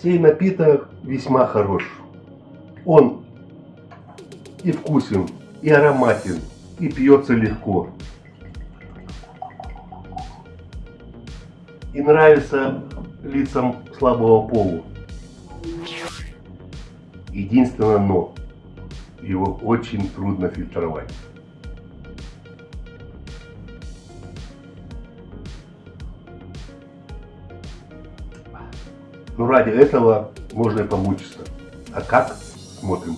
Сей напиток весьма хорош. Он и вкусен, и ароматен, и пьется легко. И нравится лицам слабого полу. Единственное но, его очень трудно фильтровать. Но ради этого можно и помучиться. А как? Смотрим.